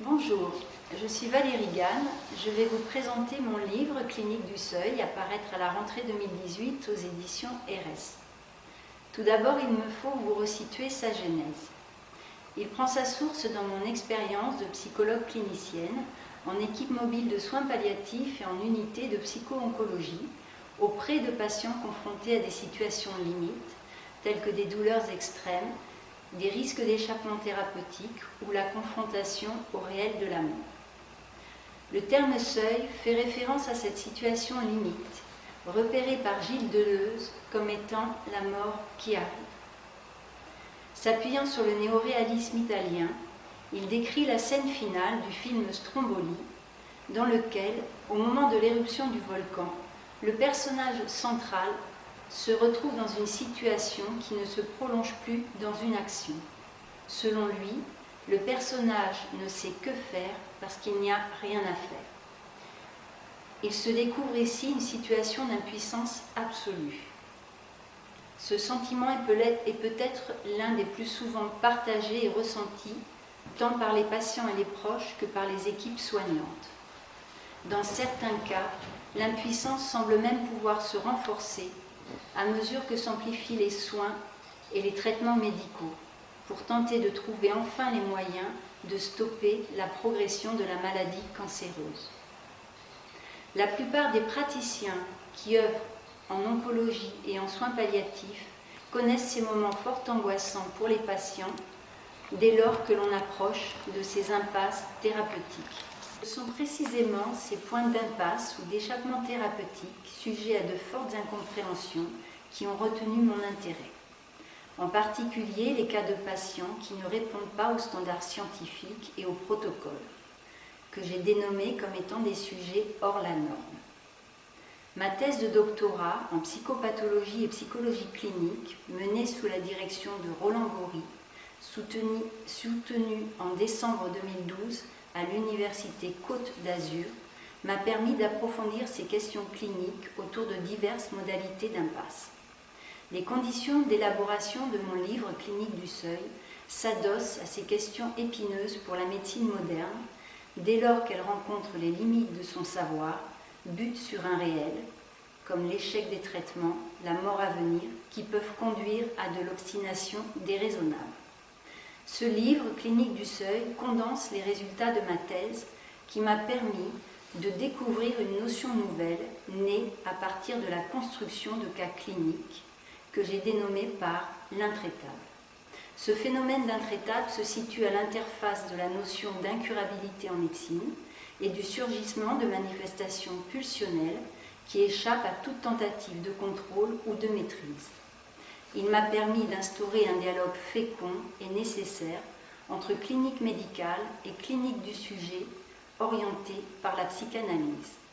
Bonjour, je suis Valérie Gann. Je vais vous présenter mon livre Clinique du Seuil, à paraître à la rentrée 2018 aux éditions RS. Tout d'abord, il me faut vous resituer sa genèse. Il prend sa source dans mon expérience de psychologue clinicienne en équipe mobile de soins palliatifs et en unité de psycho-oncologie auprès de patients confrontés à des situations limites telles que des douleurs extrêmes, des risques d'échappement thérapeutique ou la confrontation au réel de la mort. Le terme seuil fait référence à cette situation limite, repérée par Gilles Deleuze comme étant la mort qui arrive. S'appuyant sur le néoréalisme italien, il décrit la scène finale du film Stromboli, dans lequel, au moment de l'éruption du volcan, le personnage central se retrouve dans une situation qui ne se prolonge plus dans une action. Selon lui, le personnage ne sait que faire parce qu'il n'y a rien à faire. Il se découvre ici une situation d'impuissance absolue. Ce sentiment est peut-être l'un des plus souvent partagés et ressentis, tant par les patients et les proches que par les équipes soignantes. Dans certains cas, l'impuissance semble même pouvoir se renforcer à mesure que s'amplifient les soins et les traitements médicaux pour tenter de trouver enfin les moyens de stopper la progression de la maladie cancéreuse. La plupart des praticiens qui œuvrent en oncologie et en soins palliatifs connaissent ces moments fort angoissants pour les patients dès lors que l'on approche de ces impasses thérapeutiques. Ce sont précisément ces points d'impasse ou d'échappement thérapeutique, sujets à de fortes incompréhensions, qui ont retenu mon intérêt. En particulier les cas de patients qui ne répondent pas aux standards scientifiques et aux protocoles, que j'ai dénommés comme étant des sujets hors la norme. Ma thèse de doctorat en psychopathologie et psychologie clinique, menée sous la direction de Roland soutenue, soutenue en décembre 2012 à l'Université Côte d'Azur m'a permis d'approfondir ces questions cliniques autour de diverses modalités d'impasse. Les conditions d'élaboration de mon livre Clinique du Seuil s'adossent à ces questions épineuses pour la médecine moderne, dès lors qu'elle rencontre les limites de son savoir, bute sur un réel, comme l'échec des traitements, la mort à venir, qui peuvent conduire à de l'obstination déraisonnable. Ce livre, Clinique du Seuil, condense les résultats de ma thèse qui m'a permis de découvrir une notion nouvelle née à partir de la construction de cas cliniques que j'ai dénommé par l'intraitable. Ce phénomène d'intraitable se situe à l'interface de la notion d'incurabilité en médecine et du surgissement de manifestations pulsionnelles qui échappent à toute tentative de contrôle ou de maîtrise. Il m'a permis d'instaurer un dialogue fécond et nécessaire entre clinique médicale et clinique du sujet orientée par la psychanalyse.